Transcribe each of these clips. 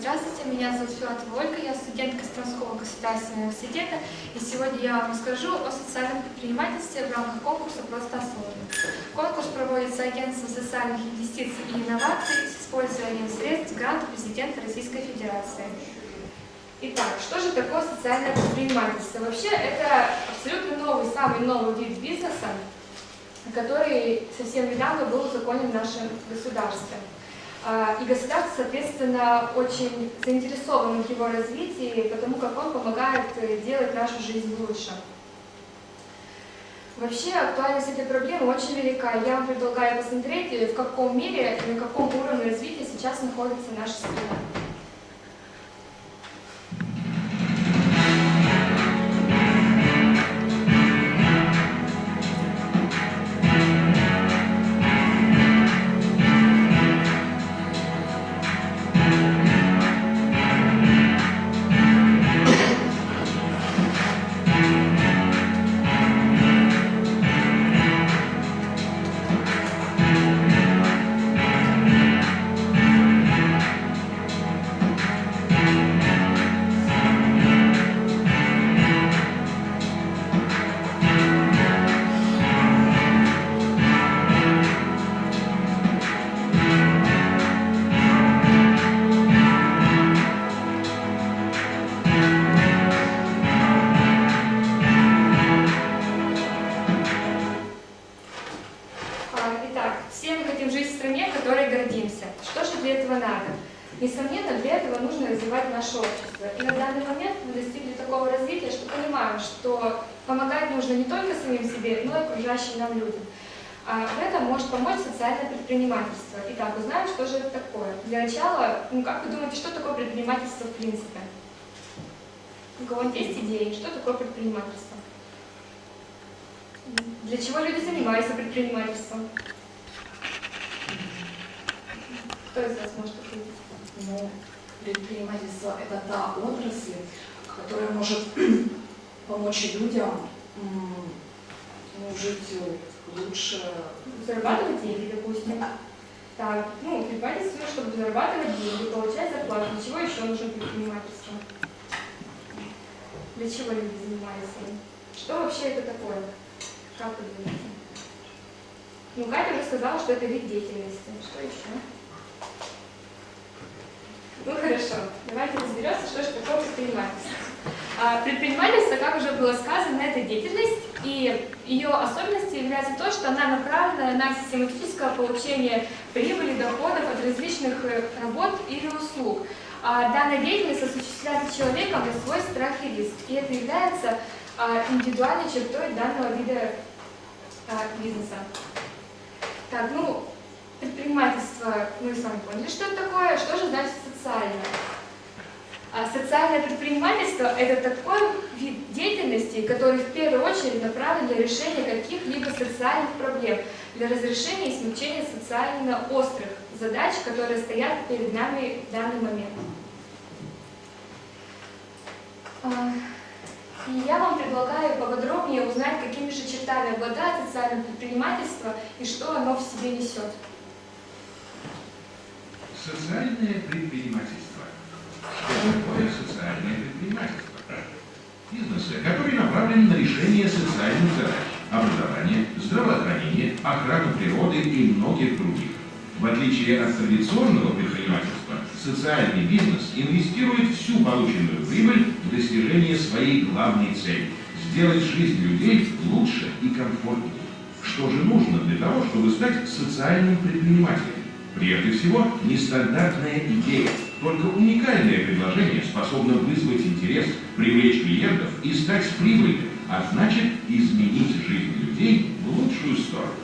Здравствуйте, меня зовут Филатова Ольга, я студент Костромского государственного университета, и сегодня я вам расскажу о социальном предпринимательстве в рамках конкурса «Просто осознанно». Конкурс проводится Агентством социальных инвестиций и инноваций с использованием средств гранта президента Российской Федерации. Итак, что же такое социальное предпринимательство? Вообще, это абсолютно новый, самый новый вид бизнеса, который совсем недавно был узаконен в нашем государстве. А, и государство, соответственно, очень заинтересовано в его развитии, потому как он помогает э, делать нашу жизнь лучше. Вообще актуальность этой проблемы очень велика. Я вам предлагаю посмотреть, э, в каком мире и на каком уровне развития сейчас находится наша страна. Может помочь социальное предпринимательство. Итак, узнаем, что же это такое. Для начала, ну как вы думаете, что такое предпринимательство в принципе? У кого-нибудь есть идеи, что такое предпринимательство? Для чего люди занимаются предпринимательством? Кто из вас может ответить? Ну, предпринимательство – это та отрасль, которая может помочь людям ну, жить лучше. Зарабатывать деньги, допустим. Так, ну, предпринимательство, чтобы зарабатывать деньги, получать зарплату. Для чего еще нужно предпринимательство? Для чего люди занимаются им? Что вообще это такое? Как вы думаете? Ну, Катя уже сказала, что это вид деятельности. Что еще? Ну хорошо, давайте разберемся, что же такое предпринимательство. А, предпринимательство, как уже было сказано, это деятельность, и ее особенностью является то, что она направлена на систематическое получение прибыли, доходов от различных э, работ или услуг. А данная деятельность осуществляется человеком на свой страх и риск, и это является а, индивидуальной чертой данного вида а, бизнеса. Так, ну, предпринимательство, мы с вами поняли, что это такое, что же значит социальное. А социальное предпринимательство – это такой вид деятельности, который в первую очередь направлен для решения каких-либо социальных проблем, для разрешения и смягчения социально острых задач, которые стоят перед нами в данный момент. А, И я вам предлагаю поподробнее узнать, какими же чертами обладает социальное предпринимательство и что оно в себе несет. Социальное предпринимательство. Такое социальное предпринимательство? Бизнесы, которые направлены на решение социальных задач, образование, здравоохранение, охрану природы и многих других. В отличие от традиционного предпринимательства, социальный бизнес инвестирует всю полученную прибыль в достижение своей главной цели – сделать жизнь людей лучше и комфортнее. Что же нужно для того, чтобы стать социальным предпринимателем? Прежде всего, нестандартная идея, только уникальное предложение способно вызвать интерес, привлечь клиентов и стать прибыльным, а значит изменить жизнь людей в лучшую сторону.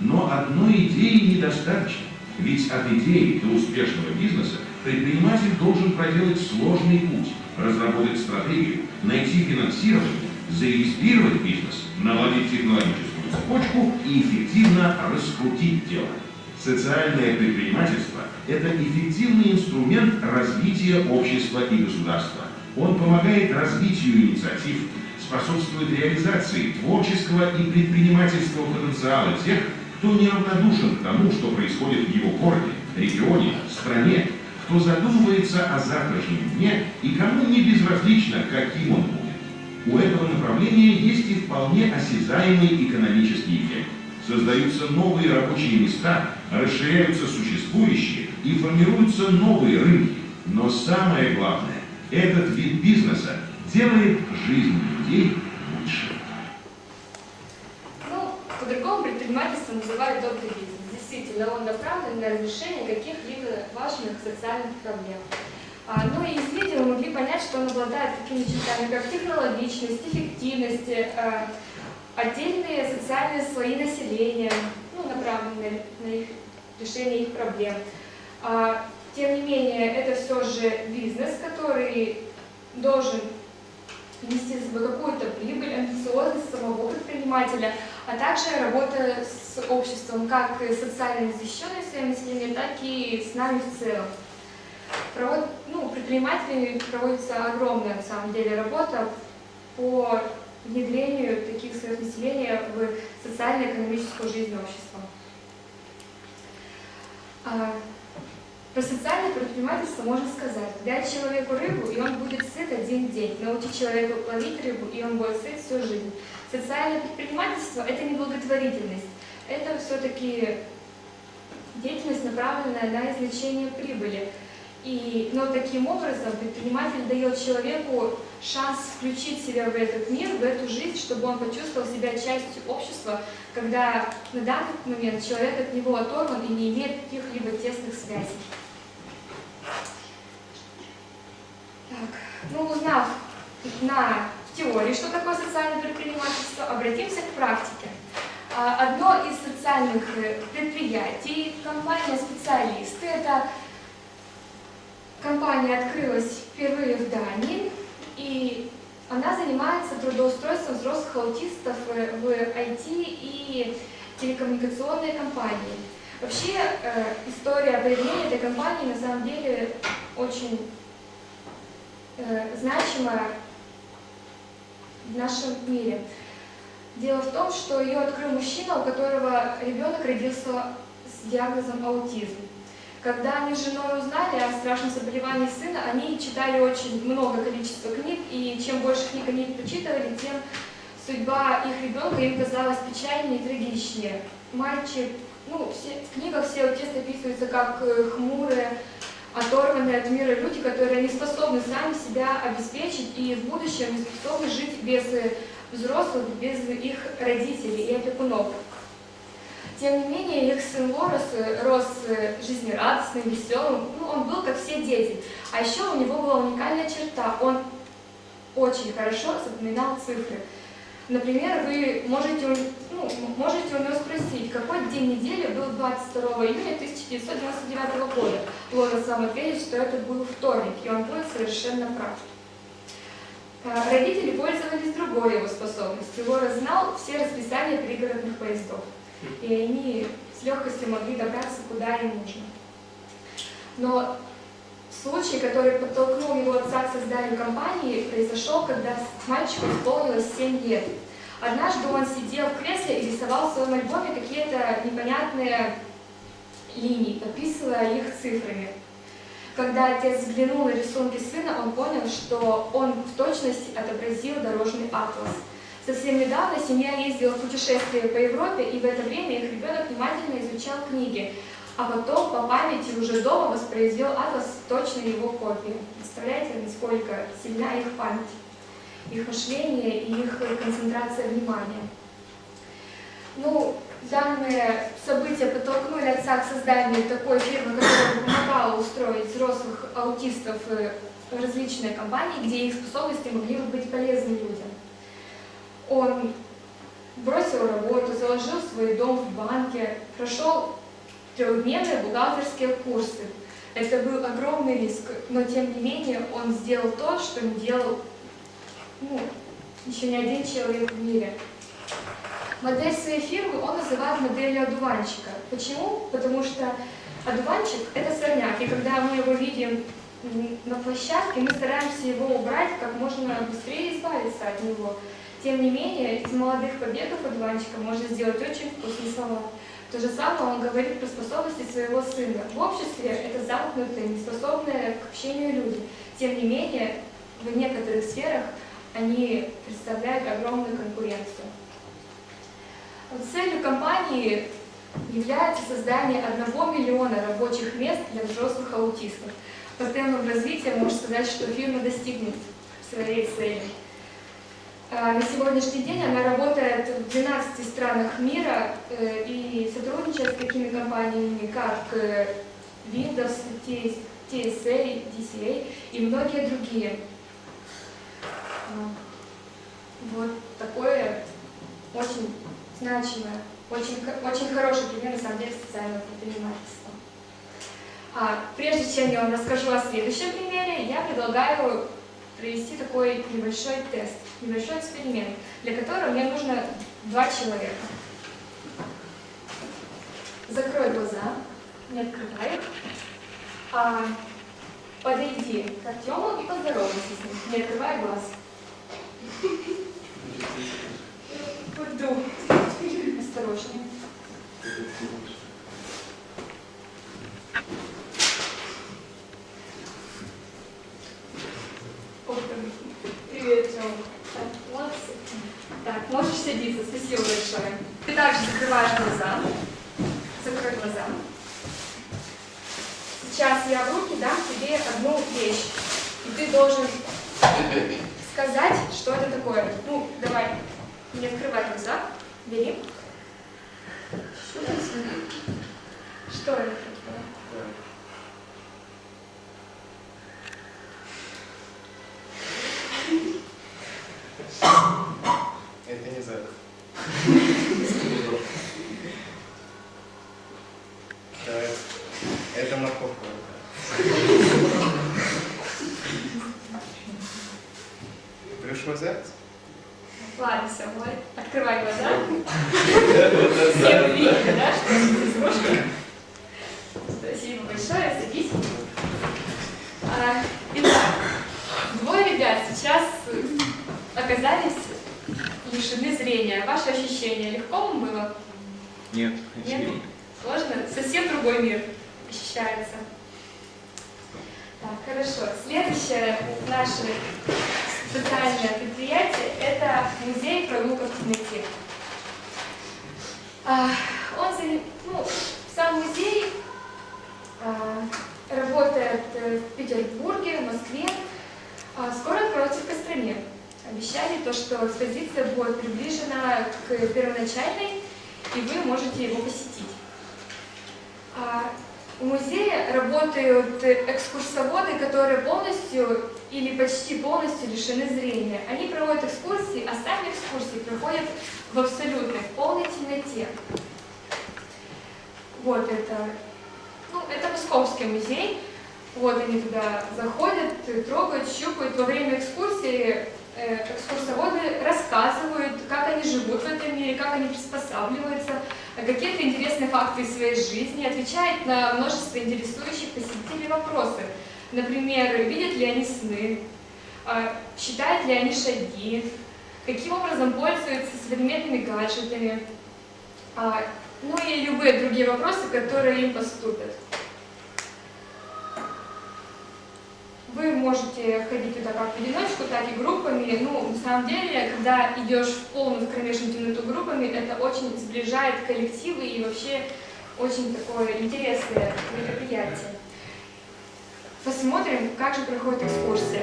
Но одной идеи недостаточно, ведь от идеи до успешного бизнеса предприниматель должен проделать сложный путь, разработать стратегию, найти финансирование, зарегистрировать бизнес, наладить технологическую цепочку и эффективно раскрутить дело. Социальное предпринимательство – это эффективный инструмент развития общества и государства. Он помогает развитию инициатив, способствует реализации творческого и предпринимательского потенциала тех, кто неравнодушен к тому, что происходит в его городе, регионе, стране, кто задумывается о завтрашнем дне и кому не безразлично, каким он будет. У этого направления есть и вполне осязаемый экономический эффект. Создаются новые рабочие места, расширяются существующие и формируются новые рынки. Но самое главное, этот вид бизнеса делает жизнь людей лучше. Ну, по-другому предпринимательство называют добрый бизнес. Действительно, он направлен на разрешение каких-либо важных социальных проблем. А, ну и из видео мы могли понять, что он обладает такими чертами, как технологичность, эффективность, а, отдельные социальные слои населения, ну, направленные на их решение их проблем. А, тем не менее, это все же бизнес, который должен нести за собой какую-то прибыль, амбициозность самого предпринимателя, а также работа с обществом, как социально защищенной своим населением, так и с нами в целом. Провод, ну, предпринимателями проводится огромная, на самом деле, работа по внедрению таких слоев населения в социально-экономическую жизнь общества. А, про социальное предпринимательство можно сказать, дай человеку рыбу, и он будет сыт один день. Научи человека ловить рыбу, и он будет сыт всю жизнь. Социальное предпринимательство – это не благотворительность, это все-таки деятельность, направленная на извлечение прибыли. И, но таким образом предприниматель дает человеку шанс включить себя в этот мир, в эту жизнь, чтобы он почувствовал себя частью общества, когда на данный момент человек от него оторван и не имеет каких-либо тесных связей. Так, ну, узнав на теории, что такое социальное предпринимательство, обратимся к практике. А, одно из социальных э, предприятий, компания «Специалисты», это компания открылась впервые в Дании, и она занимается трудоустройством взрослых аутистов э, в IT и телекоммуникационные компании. Вообще, э, история появления этой компании на самом деле очень Э, значимая в нашем мире. Дело в том, что ее открыл мужчина, у которого ребенок родился с диагнозом аутизм. Когда они с женой узнали о страшном заболевании сына, они читали очень много количества книг, и чем больше книг они прочитывали, тем судьба их ребенка им казалась печальнее и трагичнее. Мальчик, ну, все, в книгах все аутисты описываются как э, хмурые, оторванные от мира люди, которые не способны сами себя обеспечить и в будущем не способны жить без взрослых, без их родителей и опекунов. Тем не менее, их сын Лорес рос жизнерадостным, веселым, ну, он был как все дети. А еще у него была уникальная черта, он очень хорошо запоминал цифры. Например, вы можете, ну, можете у него спросить, какой день недели был 22 июня 1999 года. Лора сам ответит, что это был вторник, и он будет совершенно прав. А, родители пользовались другой его способностью. Лора знал все расписания пригородных поездов, и они с легкостью могли добраться куда им нужно. Но Случай, который подтолкнул его отца к созданию компании, произошел, когда мальчику исполнилось 7 лет. Однажды он сидел в кресле и рисовал в своем альбоме какие-то непонятные линии, подписывая их цифрами. Когда отец взглянул на рисунки сына, он понял, что он в точности отобразил дорожный атлас. Совсем недавно семья ездила в путешествие по Европе, и в это время их ребенок внимательно изучал книги, а потом по памяти уже дома воспроизвел атлас точно его копии. Представляете, насколько сильна их память, их мышление и их концентрация внимания. Ну, данные события подтолкнули отца к созданию такой фирмы, которая помогала устроить взрослых аутистов в различные компании, где их способности могли бы быть полезны людям. Он бросил работу, заложил свой дом в банке, прошел трехдневные бухгалтерские курсы. Это был огромный риск, но тем не менее он сделал то, что не делал ну, еще ни один человек в мире. Модель своей фирмы он называет моделью одуванчика. Почему? Потому что одуванчик – это сорняк, и когда мы его видим на площадке, мы стараемся его убрать как можно быстрее избавиться от него. Тем не менее, из молодых побегов одуванчика можно сделать очень вкусный салат. То же самое он говорит про способности своего сына. В обществе это замкнутые, неспособные к общению люди. Тем не менее, в некоторых сферах они представляют огромную конкуренцию. Целью компании является создание одного миллиона рабочих мест для взрослых аутистов. По темпам развития можно сказать, что фирма достигнет своей цели. А, На сегодняшний день она работает в 12 странах мира э, и сотрудничает с такими компаниями, как э, Windows, TS TSA, DCA и многие другие. А, Вот такое очень значимое, очень, очень хороший пример, на самом деле, социального предпринимательства. А, прежде чем я вам расскажу о следующем примере, я предлагаю провести такой небольшой тест, небольшой эксперимент, для которого мне нужно два человека. Закрой глаза, не открывай их. А, подойди к Артему и поздоровайся с ним, не открывай глаз. Пойду. Осторожнее. Молодцы. Так, можешь садиться, спасибо большое. Ты также закрываешь глаза. Закрой глаза. Сейчас я в руки дам тебе одну вещь. И ты должен сказать, что это такое. Ну, давай, не открывай глаза. Бери. Что это? Что это такое? Это не зэк. Да, это- Это морковка. Пришло заяц? Ладно, все, вот. Открывай глаза. Все увидели, да, что это игрушка? Спасибо большое, садись. А, Итак, двое ребят сейчас оказались лишены зрения. Ваши ощущения легко вам было? Нет. Нет? Сложно? Совсем другой мир ощущается. Так, хорошо. Следующее наше социальное предприятие – это музей прогулка. А, Он, ну, сам музей а, работает в Петербурге, в Москве. А, Скоро откроется в Костроме. Обещали то, что экспозиция будет приближена к первоначальной, и вы можете его посетить. А, В музее работают экскурсоводы, которые полностью или почти полностью лишены зрения. Они проводят экскурсии, а сами экскурсии проходят в абсолютной, в полной темноте. Вот это, ну, это Московский музей. Вот они туда заходят, трогают, щупают. Во время экскурсии экскурсоводы рассказывают, как они живут в этом мире, как они приспосабливаются, какие-то интересные факты из своей жизни, отвечают на множество интересующих посетителей вопросы. Например, видят ли они сны, а, считают ли они шаги, каким образом пользуются современными гаджетами, а, ну и любые другие вопросы, которые им поступят. Вы можете ходить туда как в одиночку, так и группами. Ну, на самом деле, когда идешь в полную кромешную темноту группами, это очень сближает коллективы и вообще очень такое интересное мероприятие. Посмотрим, как же проходит экскурсия.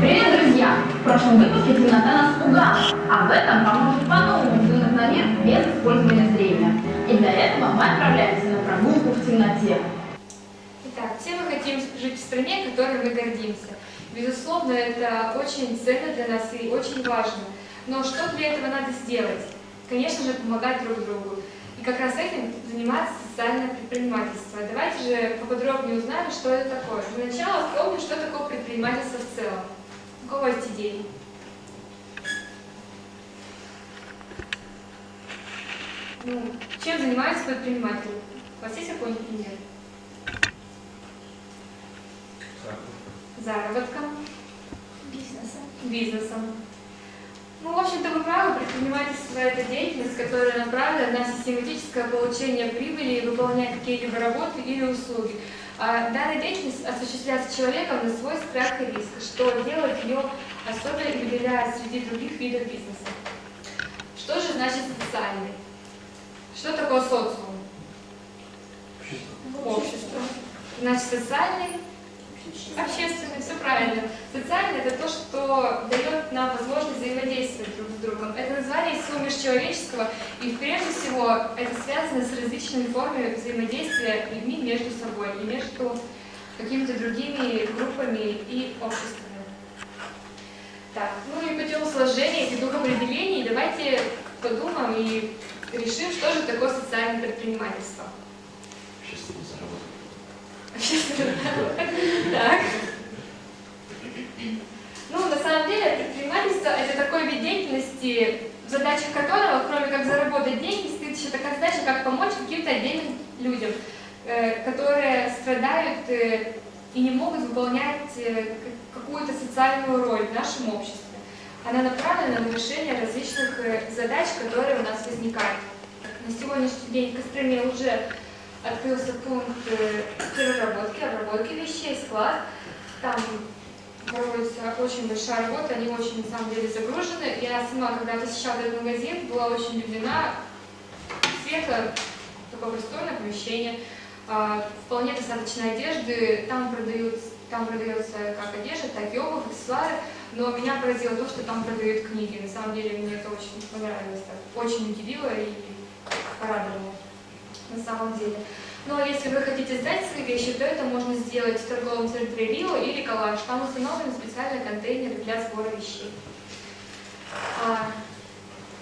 Привет, друзья! В прошлом выпуске темнота нас пугала, в этом поможет по-новому взглянуть на мир без использования зрения. И для этого мы отправляемся на прогулку в темноте. Итак, все мы хотим жить в стране, которой мы гордимся. Безусловно, это очень ценно для нас и очень важно. Но что для этого надо сделать? Конечно же, помогать друг другу. И как раз этим занимается социальное предпринимательство. Давайте же поподробнее узнаем, что это такое. Для начала вспомним, что такое предпринимательство в целом. У кого есть идеи? Ну, чем занимается предприниматель? У вас есть какой-нибудь пример? Заработком, Бизнеса. бизнесом. Ну, в общем-то, вы правы, предпринимательство – это деятельность, которая направлена на систематическое получение прибыли и выполнять какие-либо работы или услуги. А данная деятельность осуществляется человеком на свой страх и риск, что делает ее особенно и выделяет среди других видов бизнеса. Что же значит социальный? Что такое социум? Общество. Значит, социальный Общественный, все правильно. Социальный – это то, что дает нам возможность взаимодействовать друг с другом. Это название всего межчеловеческого, и прежде всего это связано с различными формами взаимодействия людьми между собой и между какими-то другими группами и обществами. Так, ну и путем сложения этих двух определений давайте подумаем и решим, что же такое социальное предпринимательство. Общественный Так. Ну, на самом деле, предпринимательство – это такой вид деятельности, в задачах которого, кроме как заработать деньги, стоит еще такая задача, как помочь каким-то отдельным людям, э, которые страдают э, и не могут выполнять э, какую-то социальную роль в нашем обществе. Она направлена на решение различных задач, которые у нас возникают. На сегодняшний день в Костроме уже открылся пункт э, переработки, обработки вещей, склад. Там проводится очень большая работа, они очень, на самом деле, загружены. Я сама, когда посещала этот магазин, была очень удивлена. Света, такое просторное помещение, а, вполне достаточно одежды. Там, продают, там продается как одежда, так и обувь, аксессуары. Но меня поразило то, что там продают книги. На самом деле, мне это очень понравилось. Очень удивило и порадовало на самом деле. Но если вы хотите сдать свои вещи, то это можно сделать в торговом центре Рио или Калаш. Там установлены специальные контейнеры для сбора вещей. А,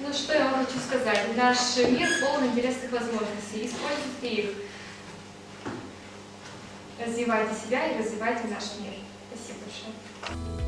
ну что я вам хочу сказать. Наш мир полон интересных возможностей. Используйте их. Развивайте себя и развивайте наш мир. Спасибо большое.